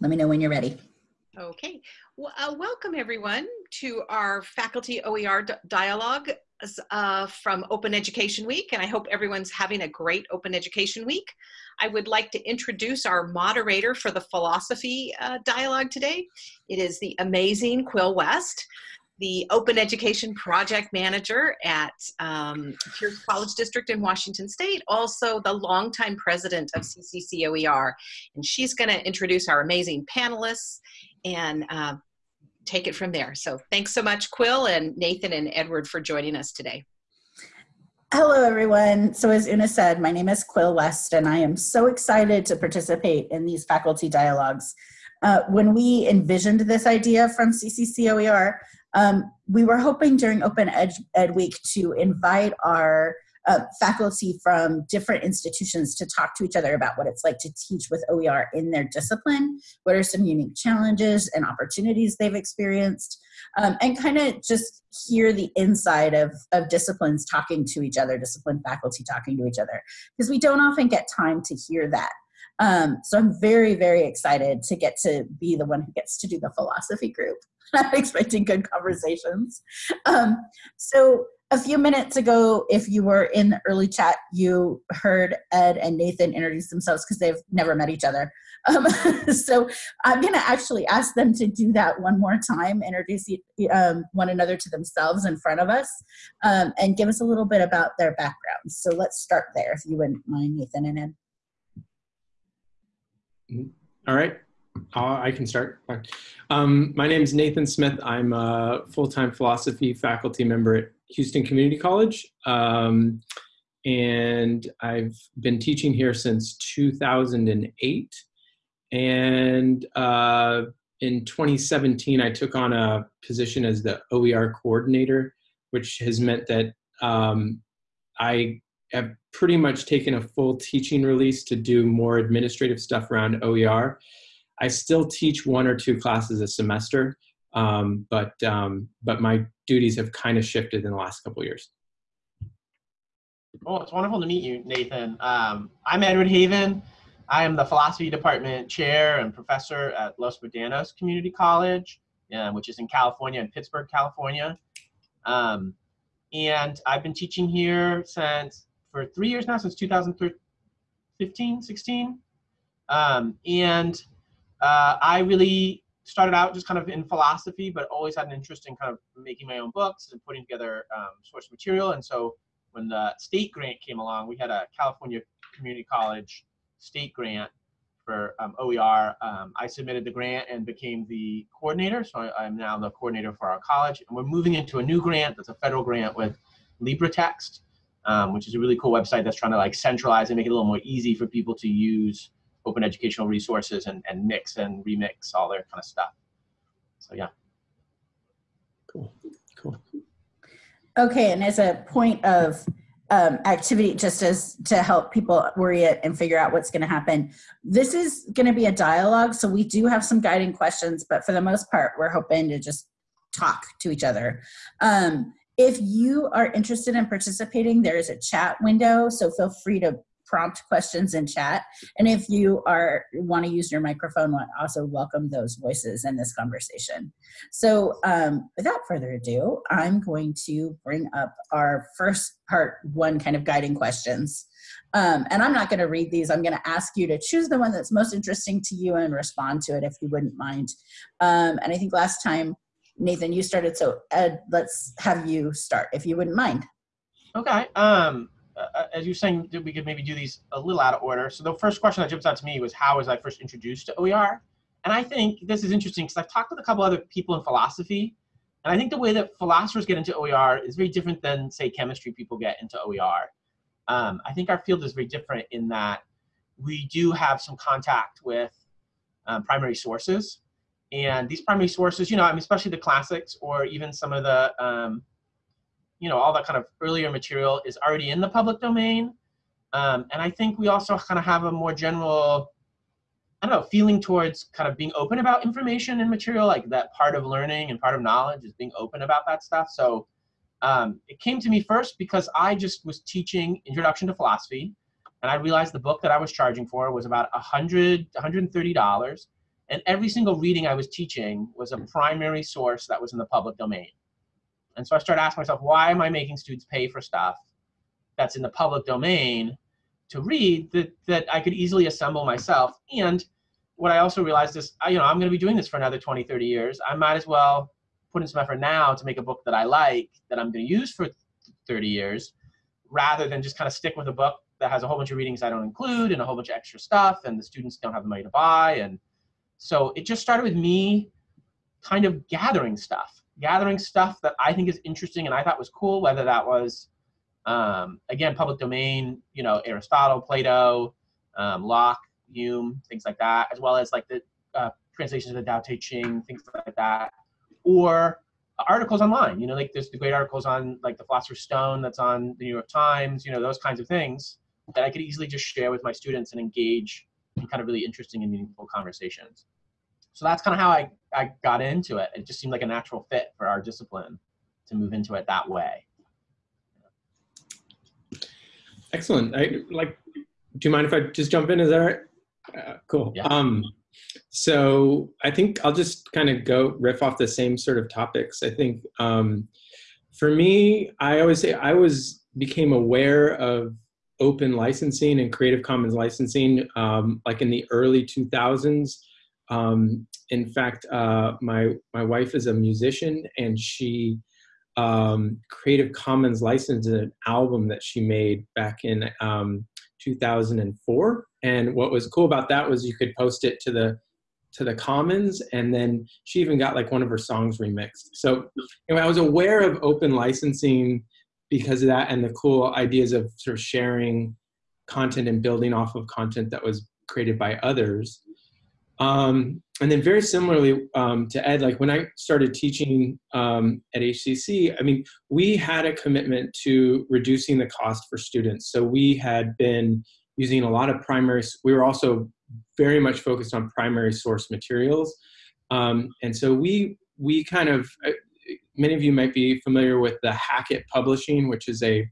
Let me know when you're ready. Okay. Well, uh, welcome everyone to our faculty OER dialogue uh, from Open Education Week, and I hope everyone's having a great Open Education Week. I would like to introduce our moderator for the philosophy uh, dialogue today. It is the amazing Quill West the Open Education Project Manager at um, Pierce College District in Washington State, also the longtime president of CCCOER. And she's going to introduce our amazing panelists and uh, take it from there. So thanks so much, Quill and Nathan and Edward for joining us today. Hello, everyone. So as Una said, my name is Quill West, and I am so excited to participate in these faculty dialogues. Uh, when we envisioned this idea from CCCOER, um, we were hoping during Open Ed, Ed Week to invite our uh, faculty from different institutions to talk to each other about what it's like to teach with OER in their discipline, what are some unique challenges and opportunities they've experienced, um, and kind of just hear the inside of, of disciplines talking to each other, discipline faculty talking to each other, because we don't often get time to hear that. Um, so I'm very, very excited to get to be the one who gets to do the philosophy group. I'm expecting good conversations. Um, so a few minutes ago, if you were in the early chat, you heard Ed and Nathan introduce themselves because they've never met each other. Um, so I'm going to actually ask them to do that one more time, introduce um, one another to themselves in front of us, um, and give us a little bit about their backgrounds. So let's start there, if you wouldn't mind, Nathan and Ed. All right. Uh, I can start. Um, my name is Nathan Smith. I'm a full-time philosophy faculty member at Houston Community College. Um, and I've been teaching here since 2008. And uh, in 2017, I took on a position as the OER coordinator, which has meant that um, I have pretty much taken a full teaching release to do more administrative stuff around OER. I still teach one or two classes a semester, um, but um, but my duties have kind of shifted in the last couple years. Well, it's wonderful to meet you, Nathan. Um, I'm Edward Haven. I am the philosophy department chair and professor at Los Medanos Community College, uh, which is in California, in Pittsburg, California. Um, and I've been teaching here since for three years now, since 2015, 16. Um, and uh, I really started out just kind of in philosophy, but always had an interest in kind of making my own books and putting together um, source material. And so when the state grant came along, we had a California Community College state grant for um, OER. Um, I submitted the grant and became the coordinator. So I, am now the coordinator for our college. And we're moving into a new grant that's a federal grant with LibreText, um, which is a really cool website that's trying to like centralize and make it a little more easy for people to use open educational resources and, and mix and remix all their kind of stuff. So yeah. Cool, cool. Okay, and as a point of um, activity, just as to help people worry it and figure out what's going to happen, this is going to be a dialogue. So we do have some guiding questions, but for the most part, we're hoping to just talk to each other. Um, if you are interested in participating, there is a chat window, so feel free to prompt questions in chat. And if you are want to use your microphone, also welcome those voices in this conversation. So um, without further ado, I'm going to bring up our first part one kind of guiding questions. Um, and I'm not going to read these. I'm going to ask you to choose the one that's most interesting to you and respond to it if you wouldn't mind. Um, and I think last time, Nathan, you started. So Ed, let's have you start if you wouldn't mind. Okay. Um, uh, as you're saying, we could maybe do these a little out of order. So the first question that jumps out to me was how was I first introduced to OER? And I think this is interesting because I've talked with a couple other people in philosophy, and I think the way that philosophers get into OER is very different than, say, chemistry people get into OER. Um, I think our field is very different in that we do have some contact with um, primary sources. And these primary sources, you know, I mean, especially the classics or even some of the um, you know, all that kind of earlier material is already in the public domain. Um, and I think we also kind of have a more general, I don't know, feeling towards kind of being open about information and material, like that part of learning and part of knowledge is being open about that stuff. So um, it came to me first because I just was teaching Introduction to Philosophy, and I realized the book that I was charging for was about 100 $130, And every single reading I was teaching was a primary source that was in the public domain. And so I started asking myself, why am I making students pay for stuff that's in the public domain to read that, that I could easily assemble myself? And what I also realized is, you know, I'm going to be doing this for another 20, 30 years. I might as well put in some effort now to make a book that I like, that I'm going to use for 30 years, rather than just kind of stick with a book that has a whole bunch of readings I don't include and a whole bunch of extra stuff, and the students don't have the money to buy. And so it just started with me kind of gathering stuff, gathering stuff that I think is interesting and I thought was cool, whether that was, um, again, public domain, you know, Aristotle, Plato, um, Locke, Hume, things like that, as well as like the uh, translations of the Tao Te Ching, things like that, or articles online. You know, like there's the great articles on like the Philosopher's Stone that's on the New York Times. You know, those kinds of things that I could easily just share with my students and engage in kind of really interesting and meaningful conversations. So that's kind of how I, I got into it. It just seemed like a natural fit for our discipline to move into it that way. Excellent. I like. Do you mind if I just jump in? Is that right? Uh, cool. Yeah. Um, so I think I'll just kind of go riff off the same sort of topics. I think um, for me, I always say I was became aware of open licensing and Creative Commons licensing um, like in the early 2000s. Um, in fact, uh, my my wife is a musician and she um, Creative Commons licensed an album that she made back in um, 2004. And what was cool about that was you could post it to the to the commons and then she even got like one of her songs remixed so anyway i was aware of open licensing because of that and the cool ideas of sort of sharing content and building off of content that was created by others um, and then very similarly um, to ed like when i started teaching um, at hcc i mean we had a commitment to reducing the cost for students so we had been using a lot of primary, we were also very much focused on primary source materials. Um, and so we, we kind of, many of you might be familiar with the Hackett Publishing, which is a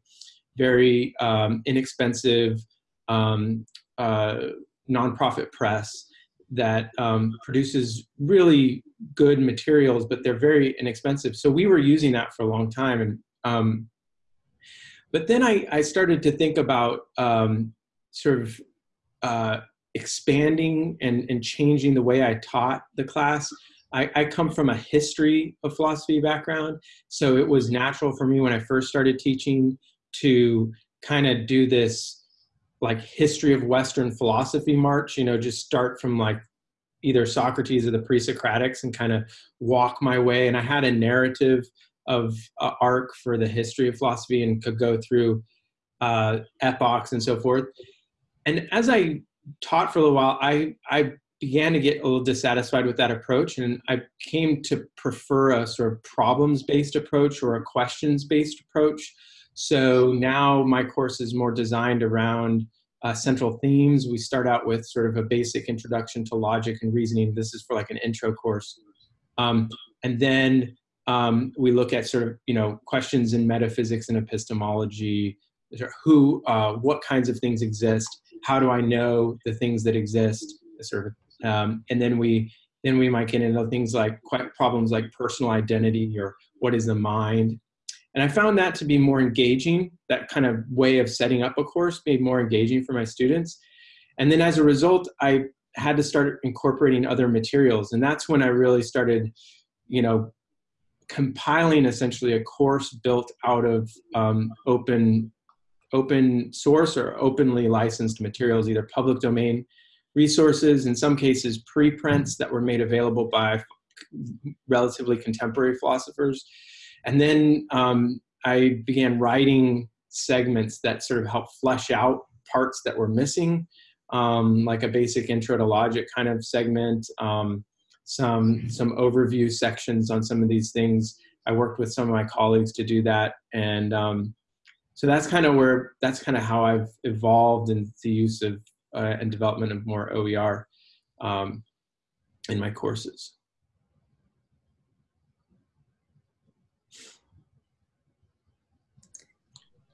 very um, inexpensive um, uh, nonprofit press that um, produces really good materials, but they're very inexpensive. So we were using that for a long time. And um, but then I, I started to think about um, sort of uh, expanding and, and changing the way I taught the class. I, I, come from a history of philosophy background, so it was natural for me when I first started teaching to kind of do this like history of Western philosophy march, you know, just start from like either Socrates or the pre-Socratics and kind of walk my way. And I had a narrative of uh, arc for the history of philosophy and could go through uh, epochs and so forth and as I taught for a little while, I, I began to get a little dissatisfied with that approach and I came to prefer a sort of problems based approach or a questions based approach. So now my course is more designed around uh, central themes. We start out with sort of a basic introduction to logic and reasoning. This is for like an intro course. Um, and then um, we look at sort of, you know, questions in metaphysics and epistemology, who, uh, what kinds of things exist, how do I know the things that exist? Sort of, um, and then we then we might get into things like quite problems like personal identity or what is the mind. And I found that to be more engaging. That kind of way of setting up a course made more engaging for my students. And then as a result, I had to start incorporating other materials, and that's when I really started, you know, compiling essentially a course built out of um, open open source or openly licensed materials, either public domain resources, in some cases preprints that were made available by relatively contemporary philosophers. And then um, I began writing segments that sort of help flesh out parts that were missing, um, like a basic intro to logic kind of segment, um, some, some overview sections on some of these things. I worked with some of my colleagues to do that. And um, so that's kind of where that's kind of how I've evolved in the use of uh, and development of more OER um, in my courses.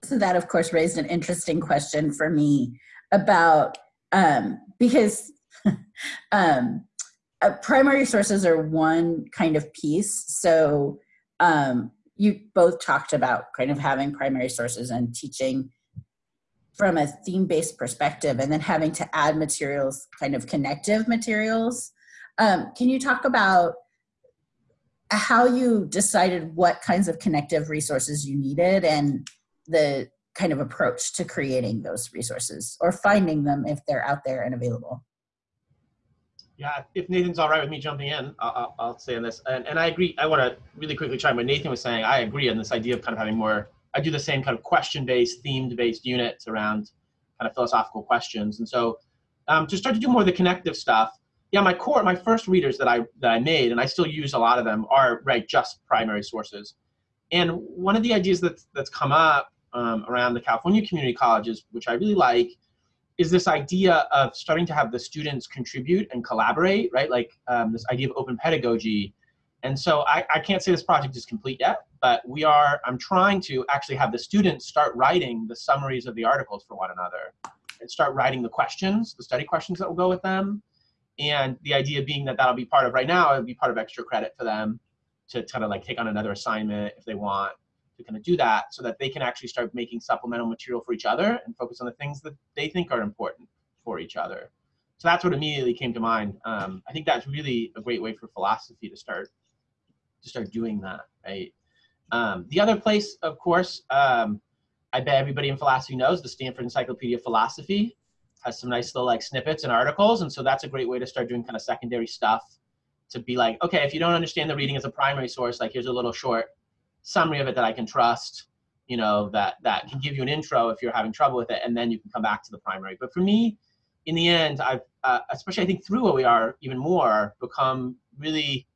So that, of course, raised an interesting question for me about um, because um, uh, primary sources are one kind of piece. So um, you both talked about kind of having primary sources and teaching from a theme-based perspective and then having to add materials, kind of connective materials. Um, can you talk about how you decided what kinds of connective resources you needed and the kind of approach to creating those resources or finding them if they're out there and available? Yeah, if Nathan's all right with me jumping in, I'll, I'll say on this. And, and I agree. I want to really quickly chime what Nathan was saying. I agree on this idea of kind of having more. I do the same kind of question-based, themed-based units around kind of philosophical questions. And so um, to start to do more of the connective stuff, yeah, my core, my first readers that I that I made, and I still use a lot of them, are right just primary sources. And one of the ideas that's that's come up um, around the California community colleges, which I really like, is this idea of starting to have the students contribute and collaborate, right? Like um, this idea of open pedagogy. And so I, I can't say this project is complete yet, but we are, I'm trying to actually have the students start writing the summaries of the articles for one another and start writing the questions, the study questions that will go with them. And the idea being that that'll be part of, right now, it'll be part of extra credit for them to kind of like take on another assignment if they want to kind of do that so that they can actually start making supplemental material for each other and focus on the things that they think are important for each other. So that's what immediately came to mind. Um, I think that's really a great way for philosophy to start to start doing that, right? Um, the other place, of course, um, I bet everybody in philosophy knows the Stanford Encyclopedia of Philosophy has some nice little like snippets and articles, and so that's a great way to start doing kind of secondary stuff. To be like, okay, if you don't understand the reading as a primary source, like here's a little short summary of it that I can trust, you know, that, that can give you an intro if you're having trouble with it, and then you can come back to the primary. But for me, in the end, I've, uh, especially I think through OER even more, become really,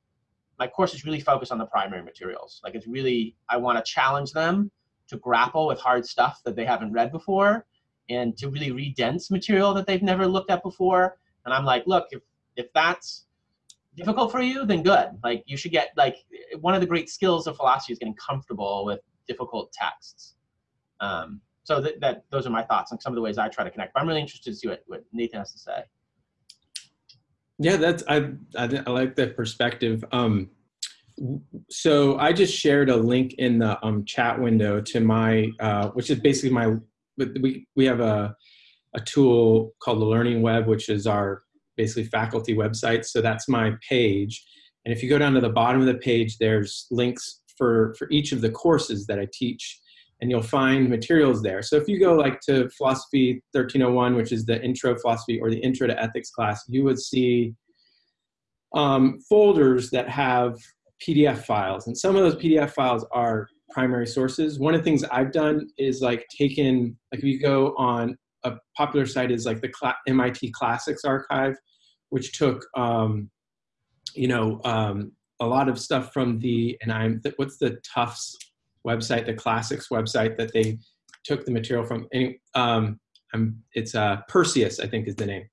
my course is really focused on the primary materials. Like it's really, I want to challenge them to grapple with hard stuff that they haven't read before and to really read dense material that they've never looked at before. And I'm like, look, if, if that's difficult for you, then good. Like you should get like one of the great skills of philosophy is getting comfortable with difficult texts. Um, so that, that those are my thoughts on some of the ways I try to connect. But I'm really interested to see what, what Nathan has to say. Yeah, that's I I, I like that perspective. Um, so I just shared a link in the um, chat window to my, uh, which is basically my. We we have a a tool called the Learning Web, which is our basically faculty website. So that's my page. And if you go down to the bottom of the page, there's links for, for each of the courses that I teach and you'll find materials there. So if you go like to philosophy 1301, which is the intro philosophy or the intro to ethics class, you would see um, folders that have PDF files. And some of those PDF files are primary sources. One of the things I've done is like taken, like if you go on a popular site is like the MIT Classics Archive, which took um, you know um, a lot of stuff from the and I'm what's the Tufts website, the classics website that they took the material from. Any, um, I'm, it's uh, Perseus, I think is the name.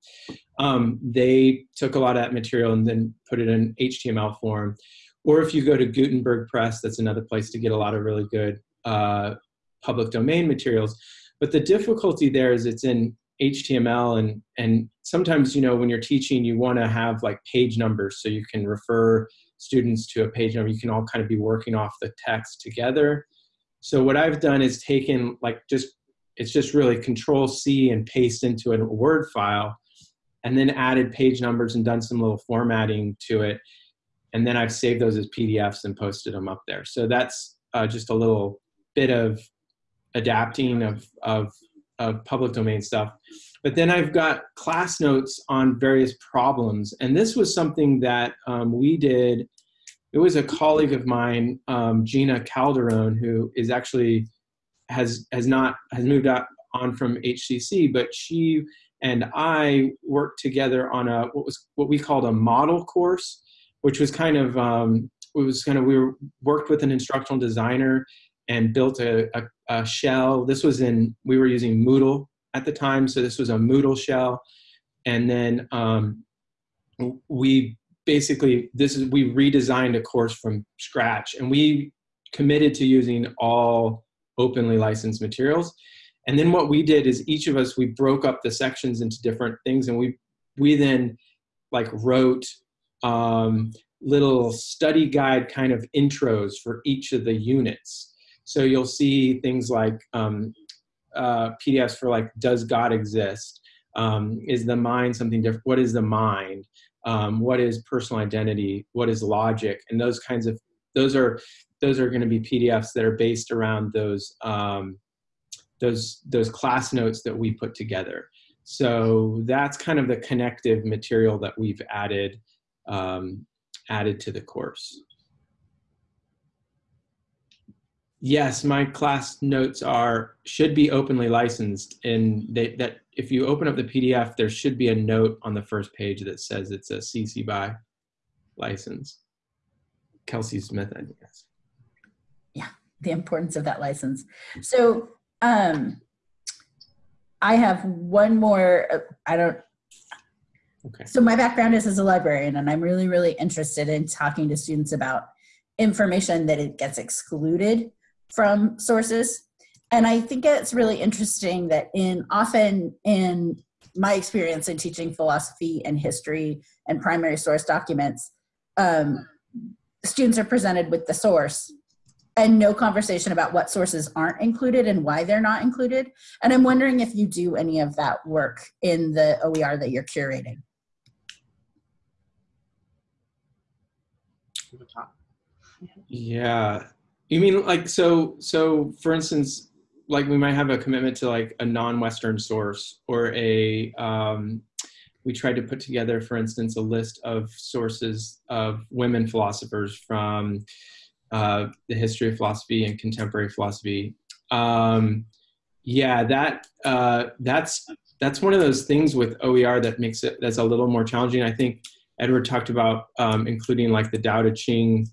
Um, they took a lot of that material and then put it in HTML form. Or if you go to Gutenberg Press, that's another place to get a lot of really good uh, public domain materials. But the difficulty there is it's in HTML and and sometimes you know when you're teaching you want to have like page numbers so you can refer students to a page number you can all kind of be working off the text together. So what I've done is taken like just it's just really control C and paste into a word file and then added page numbers and done some little formatting to it. And then I've saved those as PDFs and posted them up there. So that's uh, just a little bit of adapting of, of of public domain stuff. But then I've got class notes on various problems. And this was something that um, we did. It was a colleague of mine, um, Gina Calderon, who is actually has has not has moved out on from HCC, but she and I worked together on a what was what we called a model course, which was kind of um, it was kind of we were, worked with an instructional designer and built a, a, a, shell. This was in, we were using Moodle at the time, so this was a Moodle shell. And then um, we basically, this is, we redesigned a course from scratch and we committed to using all openly licensed materials. And then what we did is each of us, we broke up the sections into different things and we, we then like wrote um, little study guide kind of intros for each of the units. So you'll see things like um, uh, PDFs for like, does God exist? Um, is the mind something different? What is the mind? Um, what is personal identity? What is logic? And those kinds of, those are, those are going to be PDFs that are based around those, um, those, those class notes that we put together. So that's kind of the connective material that we've added um, added to the course. Yes, my class notes are should be openly licensed, and they, that if you open up the PDF, there should be a note on the first page that says it's a CC BY license. Kelsey Smith, I guess. Yeah, the importance of that license. So um, I have one more. uh, I don't. Okay. So my background is as a librarian, and I'm really, really interested in talking to students about information that it gets excluded from sources. And I think it's really interesting that in often in my experience in teaching philosophy and history and primary source documents, um, students are presented with the source and no conversation about what sources aren't included and why they're not included. And I'm wondering if you do any of that work in the OER that you're curating. Yeah. You mean like so so for instance like we might have a commitment to like a non-western source or a um we tried to put together for instance a list of sources of women philosophers from uh, the history of philosophy and contemporary philosophy. Um yeah that uh that's that's one of those things with OER that makes it that's a little more challenging. I think Edward talked about um, including like the Tao Te Ching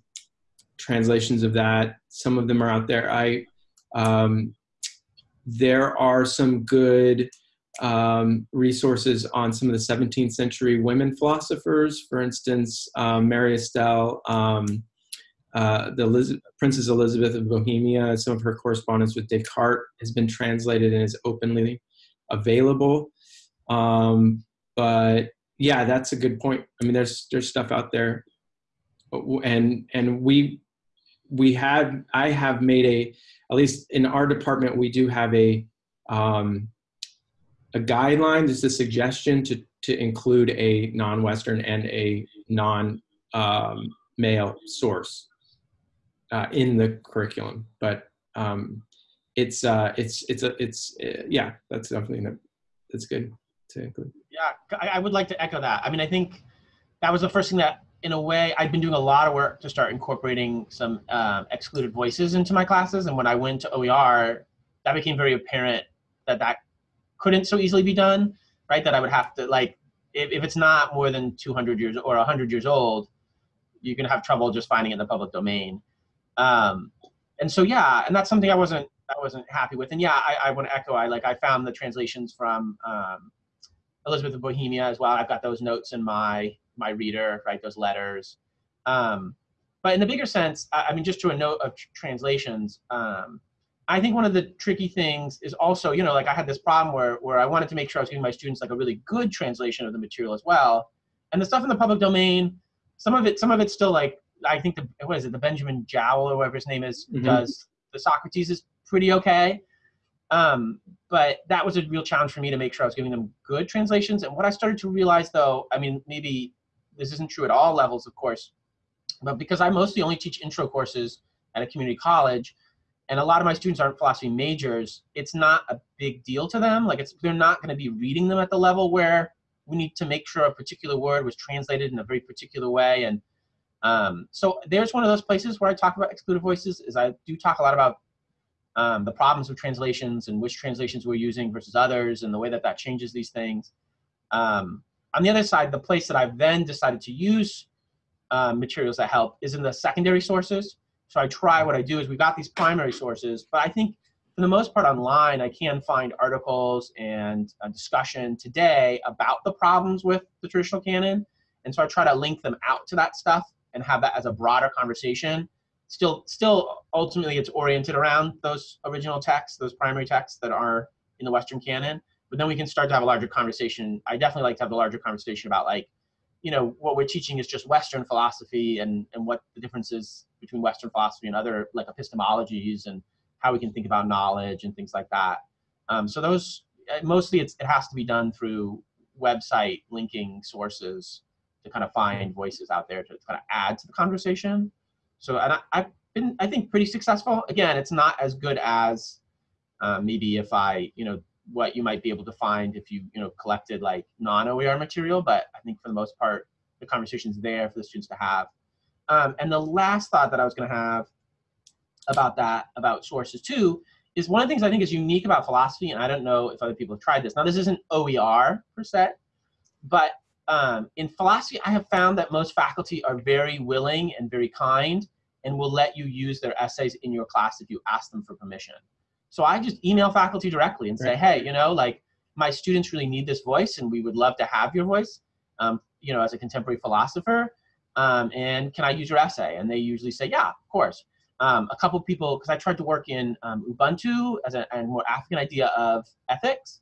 translations of that. Some of them are out there. I um, there are some good um, resources on some of the 17th century women philosophers. For instance, um, Mary Astell, um, uh, the Eliz Princess Elizabeth of Bohemia. Some of her correspondence with Descartes has been translated and is openly available. Um, but yeah, that's a good point. I mean, there's there's stuff out there, and and we we had I have made a at least in our department we do have a um, a guideline, just a suggestion to to include a non-Western and a non um, male source uh, in the curriculum, but um, it's uh, it's it's a it's uh, yeah that's definitely that's good to include. Yeah, I would like to echo that. I mean, I think that was the first thing that, in a way, I've been doing a lot of work to start incorporating some um, excluded voices into my classes. And when I went to OER, that became very apparent that that couldn't so easily be done, right? That I would have to, like, if, if it's not more than 200 years or 100 years old, you can have trouble just finding it in the public domain. Um, and so, yeah, and that's something I wasn't I wasn't happy with. And yeah, I, I want to echo. I like I found the translations from um, Elizabeth of Bohemia as well. I've got those notes in my my reader, right? Those letters. Um, but in the bigger sense, I, I mean, just to a note of tr translations, um, I think one of the tricky things is also, you know, like I had this problem where where I wanted to make sure I was giving my students like a really good translation of the material as well. And the stuff in the public domain, some of it, some of it's still like I think the what is it, the Benjamin Jowl or whatever his name is, mm -hmm. does the Socrates is pretty okay. Um, but that was a real challenge for me to make sure I was giving them good translations. And what I started to realize, though, I mean, maybe this isn't true at all levels, of course, but because I mostly only teach intro courses at a community college, and a lot of my students aren't philosophy majors, it's not a big deal to them. Like, it's they're not going to be reading them at the level where we need to make sure a particular word was translated in a very particular way. And um, so there's one of those places where I talk about excluded voices. Is I do talk a lot about um, the problems with translations and which translations we're using versus others and the way that that changes these things. Um, on the other side, the place that I've then decided to use uh, materials that help is in the secondary sources. So I try, what I do is we've got these primary sources, but I think for the most part online, I can find articles and discussion today about the problems with the traditional canon. And so I try to link them out to that stuff and have that as a broader conversation still still ultimately it's oriented around those original texts, those primary texts that are in the Western canon. But then we can start to have a larger conversation. I definitely like to have a larger conversation about like you know, what we're teaching is just Western philosophy and, and what the differences between Western philosophy and other like epistemologies and how we can think about knowledge and things like that. Um, so those, uh, mostly it's, it has to be done through website linking sources to kind of find voices out there to kind of add to the conversation. So and I, I've been, I think, pretty successful. Again, it's not as good as uh, maybe if I, you know, what you might be able to find if you you know collected like non-OER material, but I think for the most part the conversation's there for the students to have. Um, and the last thought that I was going to have about that about sources too is one of the things I think is unique about philosophy, and I don't know if other people have tried this. Now this isn't OER per se, but um, in philosophy I have found that most faculty are very willing and very kind and will let you use their essays in your class if you ask them for permission. So I just email faculty directly and say, hey, you know, like my students really need this voice and we would love to have your voice, um, you know, as a contemporary philosopher. Um, and can I use your essay? And they usually say, yeah, of course. Um, a couple people, because I tried to work in um, Ubuntu as a, a, more African idea of ethics.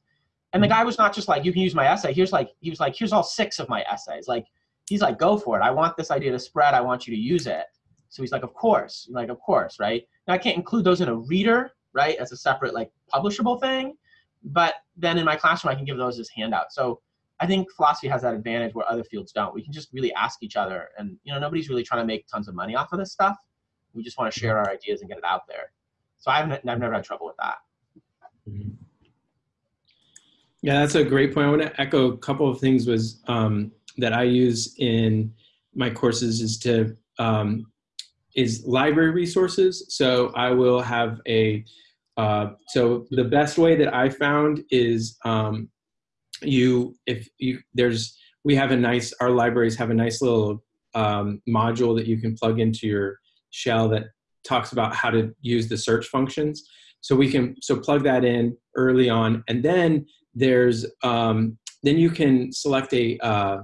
And the mm-hmm. guy was not just like, you can use my essay. Here's like, he was like, here's all six of my essays. Like, he's like, go for it. I want this idea to spread. I want you to use it. So he's like, of course, I'm like, of course, right? Now I can't include those in a reader right, as a separate like publishable thing. But then in my classroom, I can give those as handouts. So I think philosophy has that advantage where other fields don't. We can just really ask each other, and you know, nobody's really trying to make tons of money off of this stuff. We just want to share our ideas and get it out there. So I've, I've never had trouble with that. Mm-hmm. Yeah, that's a great point. I want to echo a couple of things was um, that I use in my courses is to um, is library resources. So I will have a, uh, so the best way that I found is um, you, if you, there's, we have a nice, our libraries have a nice little um, module that you can plug into your shell that talks about how to use the search functions. So we can, so plug that in early on. And then there's, um, then you can select a, uh,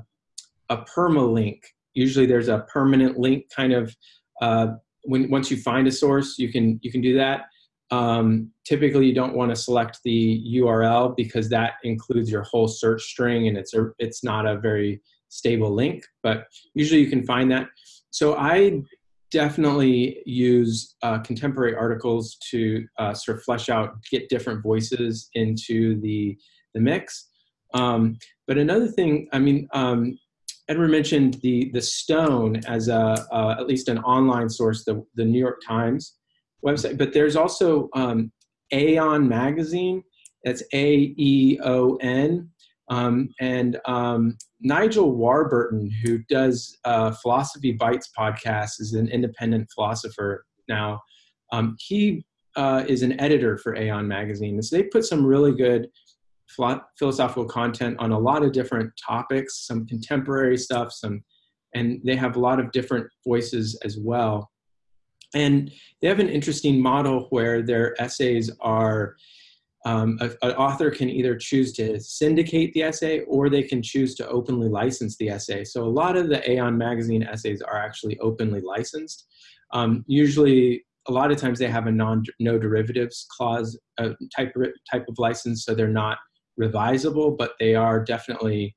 a permalink. Usually there's a permanent link kind of uh, when once you find a source, you can you can do that. Um, typically, you don't want to select the URL because that includes your whole search string, and it's a it's not a very stable link. But usually, you can find that. So I definitely use uh, contemporary articles to uh, sort of flesh out, get different voices into the the mix. Um, but another thing, I mean, um, Edward mentioned the the Stone as a uh, at least an online source, the the New York Times website. But there's also um, Aeon Magazine. That's A E O N. Um, and um, Nigel Warburton, who does uh, Philosophy Bites podcast, is an independent philosopher now. Um, he uh, is an editor for Aeon Magazine. And so they put some really good philosophical content on a lot of different topics, some contemporary stuff, some, and they have a lot of different voices as well. And they have an interesting model where their essays are, um, a, an author can either choose to syndicate the essay or they can choose to openly license the essay. So a lot of the Aeon magazine essays are actually openly licensed. Um, usually a lot of times they have a non no derivatives clause uh, type type of license, so they're not revisable, but they are definitely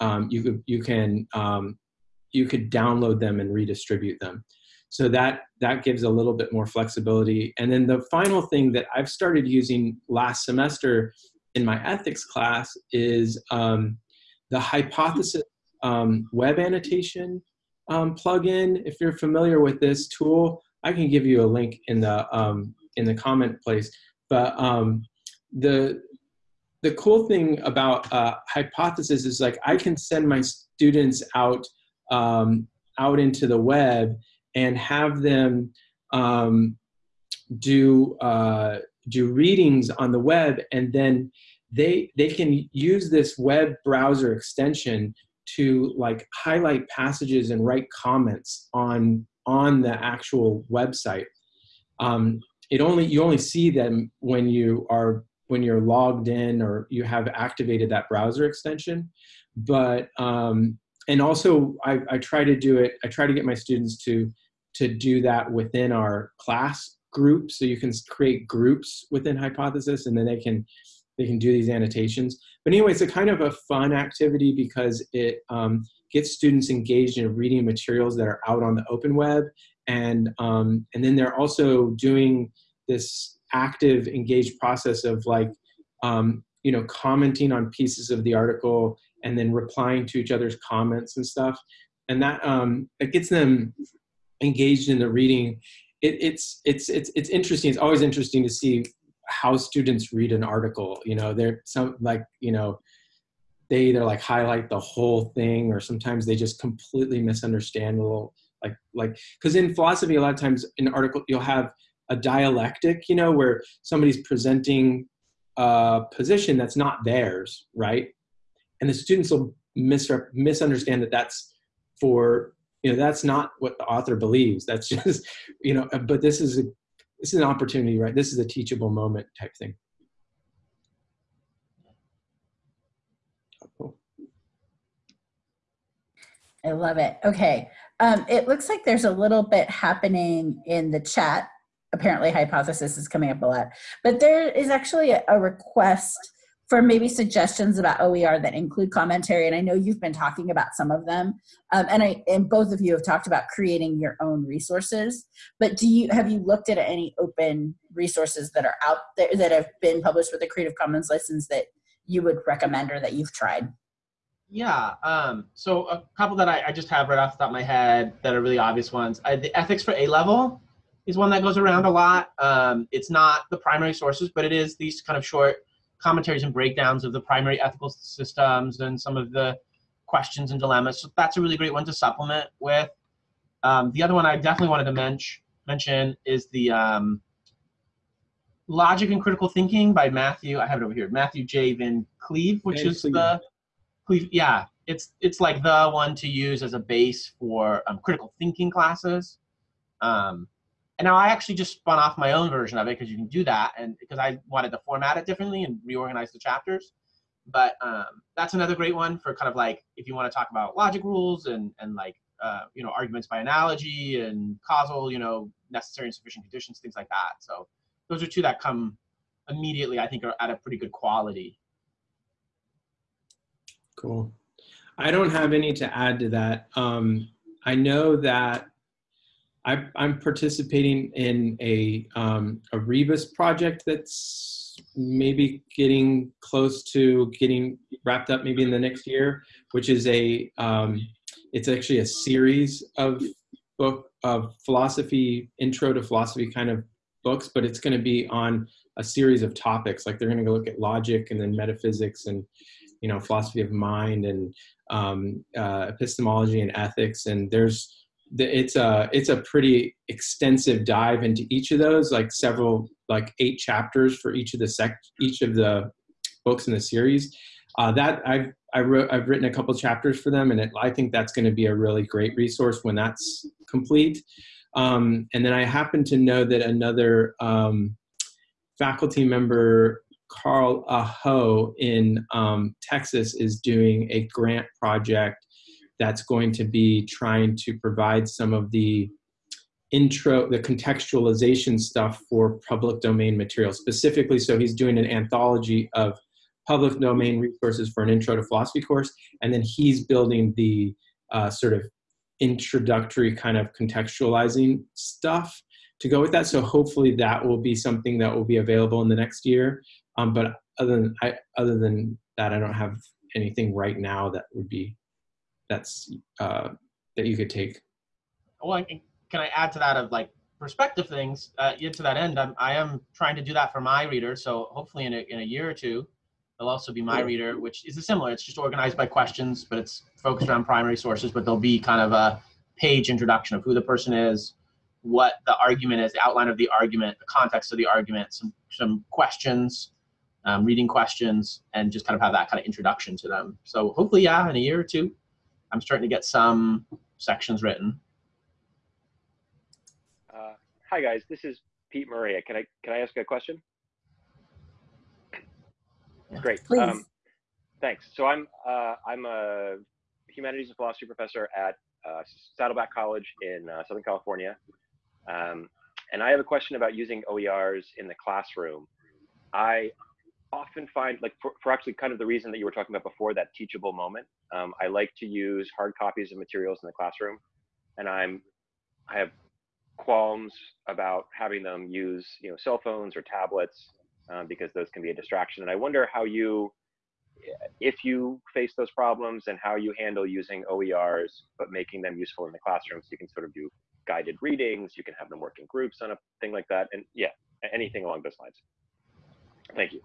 um, you could you can um, you could download them and redistribute them. So that that gives a little bit more flexibility. And then the final thing that I've started using last semester in my ethics class is um, the hypothesis um, web annotation um, plugin. If you're familiar with this tool, I can give you a link in the um, in the comment place. But the the cool thing about uh, hypothesis is like I can send my students out um, out into the web and have them um, do uh, do readings on the web, and then they they can use this web browser extension to like highlight passages and write comments on on the actual website. Um, it only you only see them when you are when you're logged in or you have activated that browser extension. But, um, and also I, I try to do it, I try to get my students to, to do that within our class group. So you can create groups within Hypothesis and then they can, they can do these annotations. But anyway, it's a kind of a fun activity because it um, get students engaged in reading materials that are out on the open web. And, um, and then they're also doing this active engaged process of like, um, you know, commenting on pieces of the article and then replying to each other's comments and stuff. And that, um, it gets them engaged in the reading. It, it's, it's, it's, it's interesting. It's always interesting to see how students read an article. You know, they're some like, you know, they either like highlight the whole thing or sometimes they just completely misunderstand a little like like because in philosophy a lot of times in an article you'll have a dialectic you know where somebody's presenting a position that's not theirs right and the students will mis- misunderstand that that's for you know that's not what the author believes that's just you know but this is a this is an opportunity right this is a teachable moment type thing I love it. Okay. Um, it looks like there's a little bit happening in the chat. Apparently, hypothesis is coming up a lot. But there is actually a, a request for maybe suggestions about OER that include commentary. And I know you've been talking about some of them. Um, and I and both of you have talked about creating your own resources. But do you have you looked at any open resources that are out there that have been published with a Creative Commons license that you would recommend or that you've tried? Yeah. Um, so a couple that I, I, just have right off the top of my head that are really obvious ones. I, the ethics for A level is one that goes around a lot. Um, it's not the primary sources, but it is these kind of short commentaries and breakdowns of the primary ethical systems and some of the questions and dilemmas. So that's a really great one to supplement with. Um, the other one I definitely wanted to mention mention is the um, Logic and Critical Thinking by Matthew. I have it over here. Matthew J. Van Cleve, which is the yeah, it's it's like the one to use as a base for um, critical thinking classes. Um, and now I actually just spun off my own version of it because you can do that, and because I wanted to format it differently and reorganize the chapters. But um, that's another great one for kind of like if you want to talk about logic rules and and like uh, you know arguments by analogy and causal, you know necessary and sufficient conditions, things like that. So those are two that come immediately. I think are at a pretty good quality. Cool. I don't have any to add to that. Um, I know that I, am participating in a, um, a Rebus project that's maybe getting close to getting wrapped up maybe in the next year, which is a, um, it's actually a series of book of philosophy, intro to philosophy kind of books, but it's going to be on a series of topics. Like they're going to go look at logic and then metaphysics and you know philosophy of mind and um, uh, epistemology and ethics and there's it's a it's a pretty extensive dive into each of those like several like eight chapters for each of the sec each of the books in the series. Uh, that I've I wrote I've written a couple chapters for them and it, I think that's going to be a really great resource when that's complete. Um, and then I happen to know that another um, faculty member Carl Aho in um, Texas is doing a grant project that's going to be trying to provide some of the intro, the contextualization stuff for public domain material specifically. So he's doing an anthology of public domain resources for an intro to philosophy course. And then he's building the uh, sort of introductory kind of contextualizing stuff to go with that. So hopefully that will be something that will be available in the next year. Um, but other than I, other than that, I don't have anything right now that would be that's uh, that you could take. Well, I can, I add to that of like perspective things? Uh, to that end, I'm, I am trying to do that for my reader. So hopefully in a, in a year or two, they'll also be my reader, which is similar. It's just organized by questions, but it's focused around primary sources. But there'll be kind of a page introduction of who the person is, what the argument is, the outline of the argument, the context of the argument, some some questions, um, reading questions, and just kind of have that kind of introduction to them. So hopefully, yeah, in a year or two, I'm starting to get some sections written. Uh, hi guys, this is Pete Maria. Can I can I ask a question? Great. Um, thanks. So I'm uh, I'm a humanities and philosophy professor at uh, Saddleback College in uh, Southern California, um, and I have a question about using OERs in the classroom. I often find like for, for, actually kind of the reason that you were talking about before that teachable moment Um, I like to use hard copies of materials in the classroom, and I'm I have qualms about having them use you know cell phones or tablets um, because those can be a distraction. And I wonder how you, if you face those problems, and how you handle using OERs but making them useful in the classroom, so you can sort of do guided readings, you can have them work in groups on a thing like that, and yeah, anything along those lines. Thank you.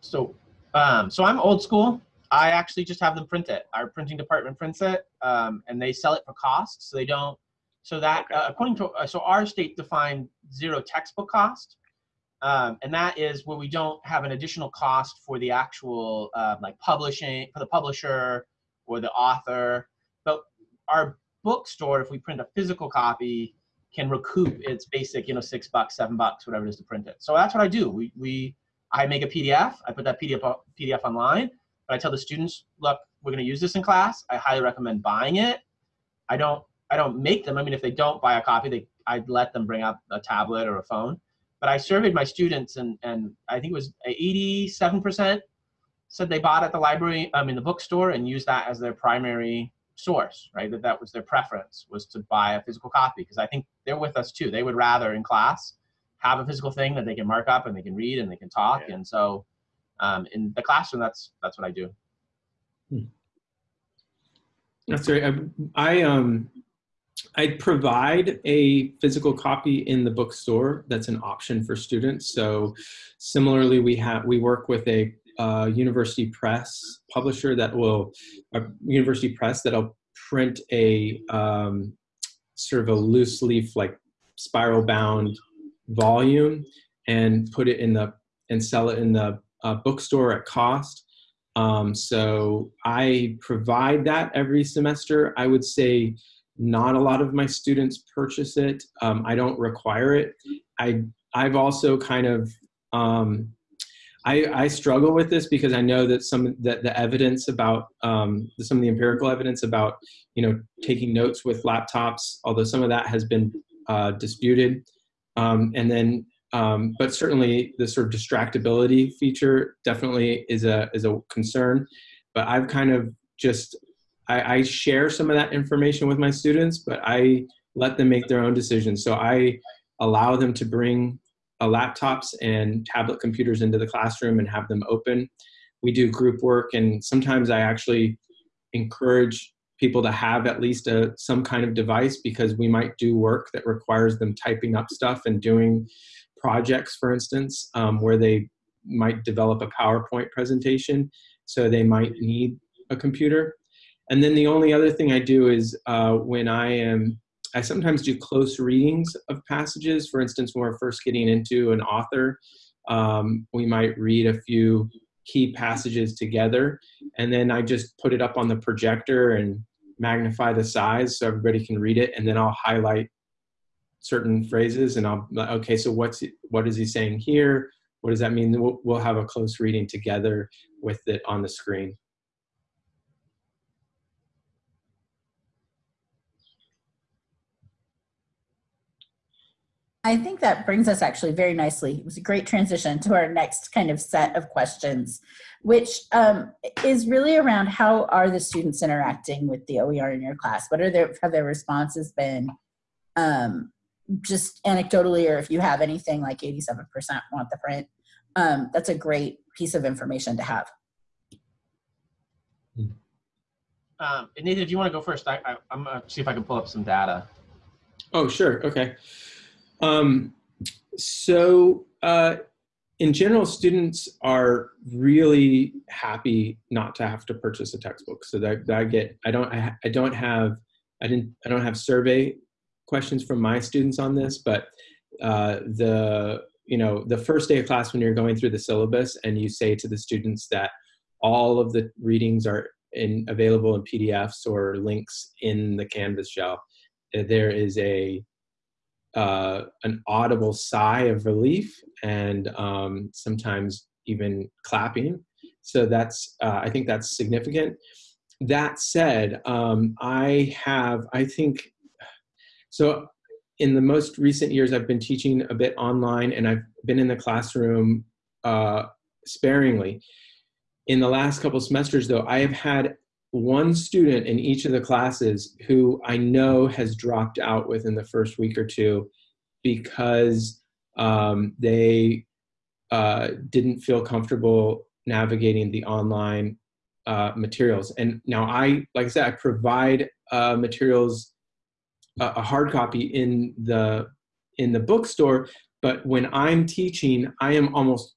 So, um, so I'm old school. I actually just have them print it. Our printing department prints it, um, and they sell it for cost. So they don't. So that Okay. uh, according to uh, so our state defined zero textbook cost, um, and that is where we don't have an additional cost for the actual uh, like publishing for the publisher or the author. But our bookstore, if we print a physical copy, can recoup its basic, you know, six bucks, seven bucks, whatever it is to print it. So that's what I do. We we I make a PDF. I put that PDF PDF online. But I tell the students, look, we're going to use this in class. I highly recommend buying it. I don't I don't make them. I mean, if they don't buy a copy, they I'd let them bring up a tablet or a phone. But I surveyed my students, and and I think it was 87 percent said they bought at the library, um, in the bookstore, and used that as their primary source. Right, that that was their preference was to buy a physical copy because I think they're with us too. They would rather in class have a physical thing that they can mark up and they can read and they can talk. Yeah. And so um, in the classroom, that's that's what I do. That's right. I, I um I provide a physical copy in the bookstore. That's an option for students. So similarly, we have we work with a uh, university press publisher that will a university press that'll print a um, sort of a loose leaf like spiral bound volume and put it in the and sell it in the uh, bookstore at cost. Um, so I provide that every semester. I would say not a lot of my students purchase it. Um, I don't require it. I I've also kind of um, I, I struggle with this because I know that some that the evidence about um, some of the empirical evidence about you know taking notes with laptops, although some of that has been uh, disputed, um, and then um, but certainly the sort of distractibility feature definitely is a is a concern. But I've kind of just I, I share some of that information with my students, but I let them make their own decisions. So I allow them to bring uh, laptops and tablet computers into the classroom and have them open. We do group work, and sometimes I actually encourage people to have at least a some kind of device because we might do work that requires them typing up stuff and doing projects, for instance, um, where they might develop a PowerPoint presentation. So they might need a computer. And then the only other thing I do is uh, when I am, I sometimes do close readings of passages. For instance, when we're first getting into an author, um, we might read a few key passages together. And then I just put it up on the projector and magnify the size so everybody can read it. And then I'll highlight certain phrases and I'll, okay, so what's, what is he saying here? What does that mean? We'll, we'll have a close reading together with it on the screen. I think that brings us actually very nicely. It was a great transition to our next kind of set of questions, which um, is really around how are the students interacting with the OER in your class? What are their have their responses been? Um, just anecdotally, or if you have anything like 87% want the print, um, that's a great piece of information to have. Um, and Nathan, if you want to go first, I, I, I'm gonna see if I can pull up some data. Oh, sure. Okay. Um, so, uh, in general, students are really happy not to have to purchase a textbook. So that, that I get, I don't, I, I don't have, I didn't, I don't have survey questions from my students on this, but uh, the, you know, the first day of class when you're going through the syllabus and you say to the students that all of the readings are in available in PDFs or links in the Canvas shell, there is a uh, an audible sigh of relief and um, sometimes even clapping. So that's, uh, I think that's significant. That said, um, I have, I think, so in the most recent years, I've been teaching a bit online and I've been in the classroom uh, sparingly. in the last couple semesters, though, I have had one student in each of the classes who I know has dropped out within the first week or two because um, they uh, didn't feel comfortable navigating the online uh, materials. And now I, like I said, I provide uh, materials, a hard copy in the in the bookstore, but when I'm teaching, I am almost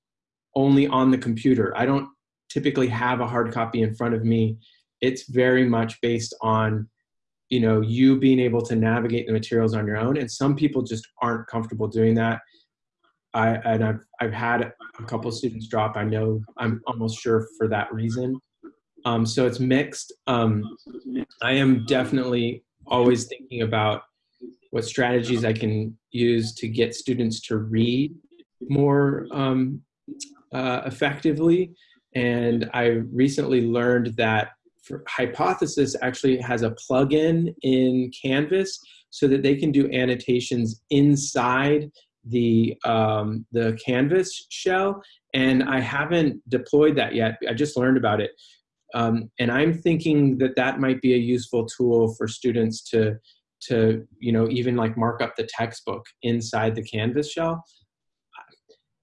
only on the computer. I don't typically have a hard copy in front of me. It's very much based on you know you being able to navigate the materials on your own and some people just aren't comfortable doing that i and i've i've had a couple students drop i know i'm almost sure for that reason um, so it's mixed um, i am definitely always thinking about what strategies i can use to get students to read more um, uh, effectively and i recently learned that Hypothesis actually has a plugin in Canvas so that they can do annotations inside the um, the Canvas shell. And I haven't deployed that yet. I just learned about it. Um, and I'm thinking that that might be a useful tool for students to to you know even like mark up the textbook inside the Canvas shell.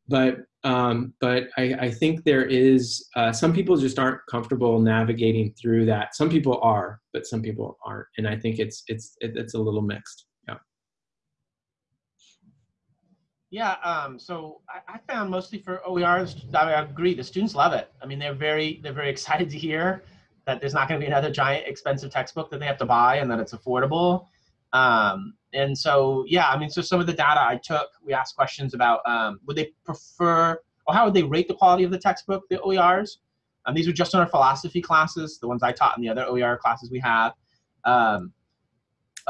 But um, but I, I, think there is uh, some people just aren't comfortable navigating through that. Some people are, but some people aren't, and I think it's it's it's a little mixed. Yeah. Um, so I, I, found mostly for OERs, I, agree. The students love it. I mean, they're very they're very excited to hear that there's not going to be another giant expensive textbook that they have to buy, and that it's affordable. Um, and so, yeah, I mean, so some of the data I took, we asked questions about um, would they prefer, or how would they rate the quality of the textbook, the OERs? And these were just in our philosophy classes, the ones I taught in the other OER classes we have. Um,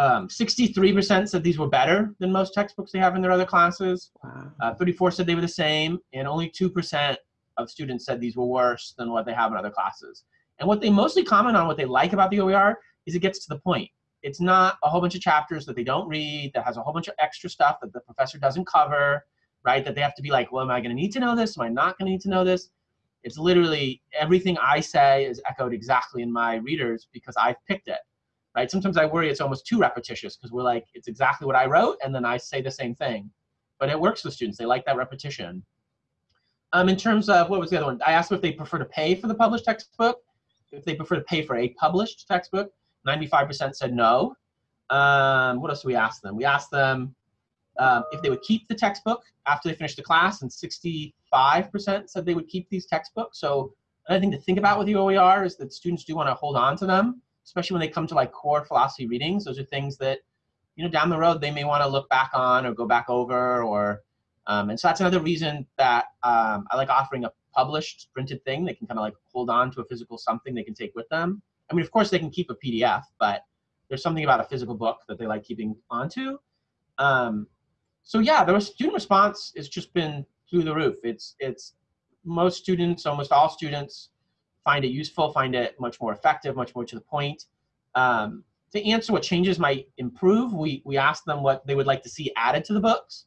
63% um, said these were better than most textbooks they have in their other classes. Wow. Uh, 34 said they were the same, and only 2% of students said these were worse than what they have in other classes. And what they mostly comment on, what they like about the OER, is it gets to the point it's not a whole bunch of chapters that they don't read that has a whole bunch of extra stuff that the professor doesn't cover right that they have to be like well am i going to need to know this am i not going to need to know this it's literally everything i say is echoed exactly in my readers because i've picked it right? Sometimes i worry it's almost too repetitious because we're like it's exactly what i wrote and then i say the same thing. But it works with students. They like that repetition. Um, in terms of what was the other one? I asked them if they prefer to pay for the published textbook. If they prefer to pay for a published textbook 95% said no. Um, what else do we ask them? We asked them um, if they would keep the textbook after they finished the class, and 65% said they would keep these textbooks. So another thing to think about with the OER is that students do want to hold on to them, especially when they come to like core philosophy readings. Those are things that, you know, down the road they may want to look back on or go back over or, um, and so that's another reason that um, I like offering a published printed thing. They can kind of like hold on to a physical something they can take with them. I mean, of course, they can keep a PDF, but there's something about a physical book that they like keeping onto. Um, so yeah, the student response has just been through the roof. It's it's most students, almost all students, find it useful, find it much more effective, much more to the point. Um, to answer what changes might improve, we we asked them what they would like to see added to the books.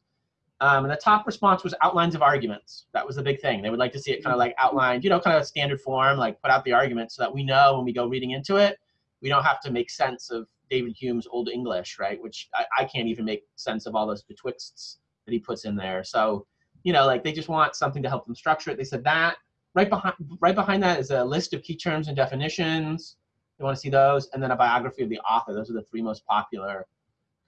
Um, and the top response was outlines of arguments. That was the big thing. They would like to see it kind of like outlined, you know, kind of standard form, like put out the argument so that we know when we go reading into it, we don't have to make sense of David Hume's Old English, right? Which I, I can't even make sense of all those betwixts that he puts in there. So, you know, like they just want something to help them structure it. They said that. Right behind, right behind that is a list of key terms and definitions. They want to see those, and then a biography of the author. Those are the three most popular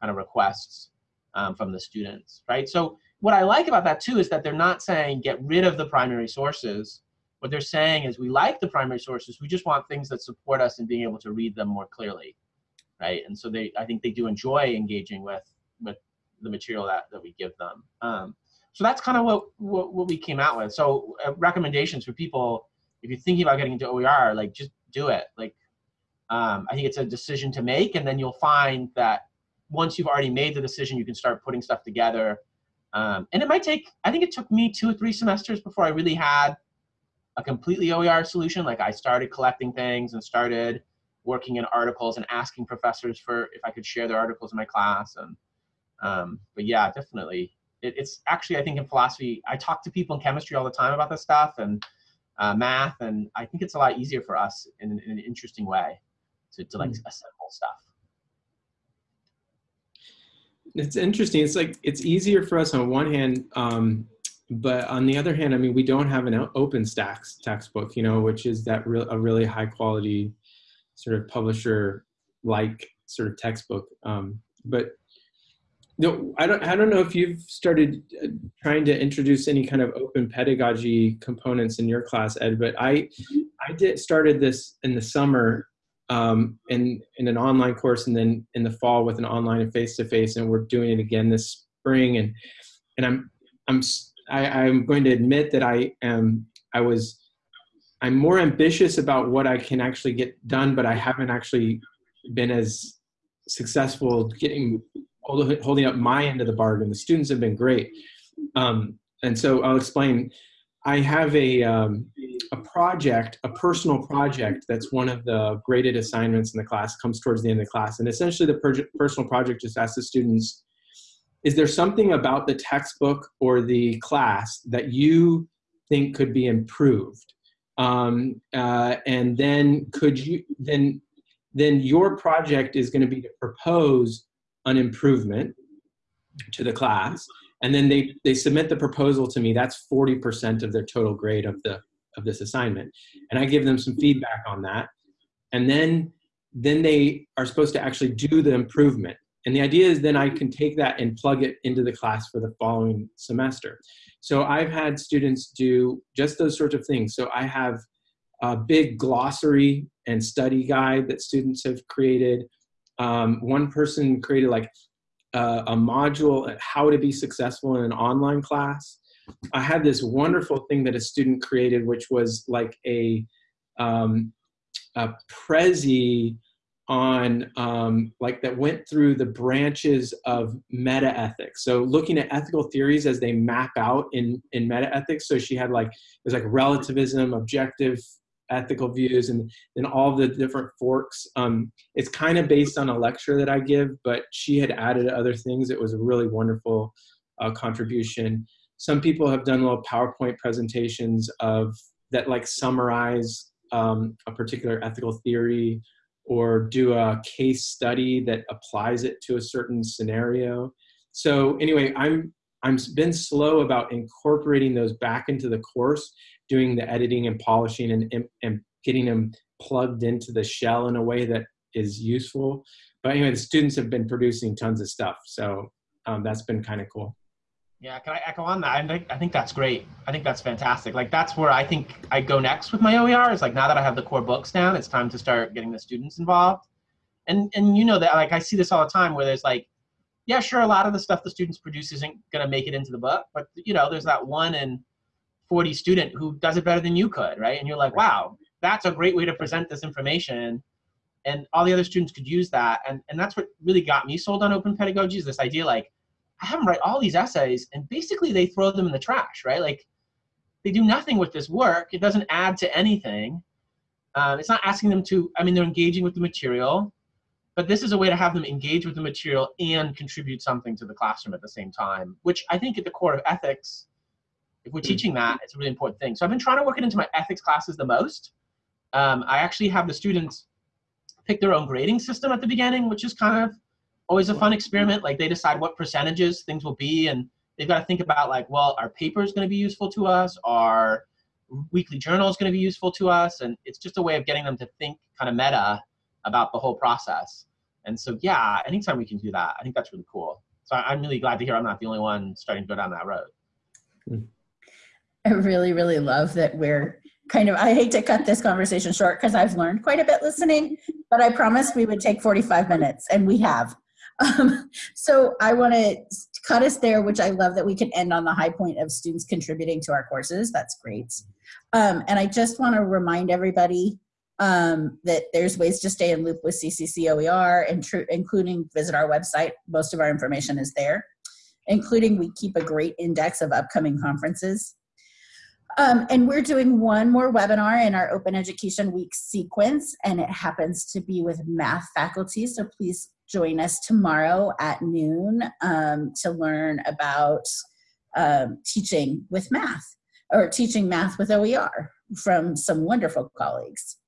kind of requests um, from the students, right? So what I like about that too is that they're not saying get rid of the primary sources. What they're saying is we like the primary sources, we just want things that support us in being able to read them more clearly, right? And so they, I think they do enjoy engaging with with the material that, that we give them. Um, so that's kind of what, what, what we came out with. So uh, recommendations for people, if you're thinking about getting into OER, like just do it. Like um, I think it's a decision to make, and then you'll find that once you've already made the decision, you can start putting stuff together. Um, and it might take, I think it took me two or three semesters before I really had a completely OER solution. Like I started collecting things and started working in articles and asking professors for if I could share their articles in my class. And um, but yeah, definitely. It, it's actually, I think in philosophy, I talk to people in chemistry all the time about this stuff. And uh, math, and I think it's a lot easier for us in, in an interesting way to, to like mm. assemble stuff. It's interesting. It's like it's easier for us on one hand, um, but on the other hand, I mean, we don't have an OpenStax textbook, you know, which is that real a really high quality sort of publisher like sort of textbook. Um, but no, I don't. I don't know if you've started uh, trying to introduce any kind of open pedagogy components in your class, Ed. But I, I did started this in the summer, um, in in an online course, and then in the fall with an online and face to face, and we're doing it again this spring. And and I'm I'm I, I'm going to admit that I am I was I'm more ambitious about what I can actually get done, but I haven't actually been as successful getting holding up my end of the bargain. The students have been great. Um, and so I'll explain. I have a, um, a project, a personal project that's one of the graded assignments in the class, comes towards the end of the class. And essentially the personal project just asks the students, is there something about the textbook or the class that you think could be improved? Um, uh, and then could you, then, then your project is gonna be to propose an improvement to the class. And then they they submit the proposal to me. That's 40% of their total grade of the of this assignment. And i give them some feedback on that. And then then they are supposed to actually do the improvement. And the idea is then i can take that and plug it into the class for the following semester. So i've had students do just those sorts of things. So i have a big glossary and study guide that students have created um, one person created like uh, a module at how to be successful in an online class. I had this wonderful thing that a student created, which was like a, um, a Prezi on um, like that went through the branches of meta ethics. So looking at ethical theories as they map out in in meta ethics. So she had like it was like relativism, objective ethical views and and all the different forks. Um, it's kind of based on a lecture that I give, but she had added other things. It was a really wonderful uh, contribution. Some people have done little PowerPoint presentations of that like summarize um, a particular ethical theory or do a case study that applies it to a certain scenario. So anyway, I'm I'm been slow about incorporating those back into the course doing the editing and polishing and, and getting them plugged into the shell in a way that is useful. But anyway, the students have been producing tons of stuff. So um, that's been kind of cool. Yeah, can I echo on that? I think, I think that's great. I think that's fantastic. Like that's where I think I go next with my OER is like now that I have the core books down, it's time to start getting the students involved. And and you know that like I see this all the time where there's like, yeah, sure, a lot of the stuff the students produce isn't gonna make it into the book, but you know, there's that one in 40 student who does it better than you could, right? And you're like, wow, that's a great way to present this information. And all the other students could use that. And, and that's what really got me sold on open pedagogy is this idea like, I have them write all these essays and basically they throw them in the trash, right? Like they do nothing with this work. It doesn't add to anything. Um, it's not asking them to, I mean, they're engaging with the material, but this is a way to have them engage with the material and contribute something to the classroom at the same time, which I think at the core of ethics if we're hmm. teaching that, it's a really important thing. So I've been trying to work it into my ethics classes the most. Um, I actually have the students pick their own grading system at the beginning, which is kind of always a fun experiment. Like they decide what percentages things will be, and they've got to think about like, well, our paper is going to be useful to us, our weekly journal is going to be useful to us, and it's just a way of getting them to think kind of meta about the whole process. And so, yeah, anytime we can do that, I think that's really cool. So I'm really glad to hear I'm not the only one starting to go down that road. I really, really love that we're kind of, I hate to cut this conversation short because I've learned quite a bit listening, but I promised we would take 45 minutes and we have. Um, so I want to cut us there, which I love that we can end on the high point of students contributing to our courses. That's great. Um, and I just want to remind everybody um, that there's ways to stay in loop with CCC OER, including visit our website. Most of our information is there, including we keep a great index of upcoming conferences. Um, and we're doing one more webinar in our Open Education Week sequence, and it happens to be with math faculty. So please join us tomorrow at noon um, to learn about um, teaching with math or teaching math with OER. from some wonderful colleagues.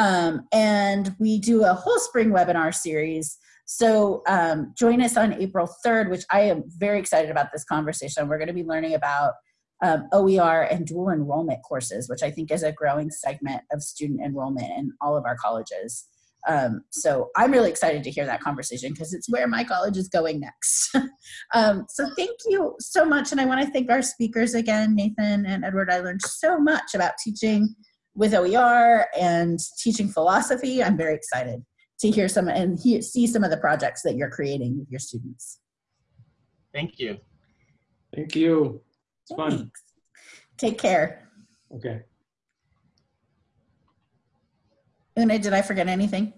Um, and we do a whole spring webinar series. So um, join us on April 3rd, which I am very excited about this conversation. We're going to be learning about um, OER and dual enrollment courses, which I think is a growing segment of student enrollment in all of our colleges. Um, so I'm really excited to hear that conversation because it's where my college is going next. um, so thank you so much. And I want to thank our speakers again, Nathan and Edward. I learned so much about teaching with OER and teaching philosophy. I'm very excited to hear some and he, see some of the projects that you're creating with your students. Thank you. Thank you. It's fun. Take care. Okay. Una, did I forget anything?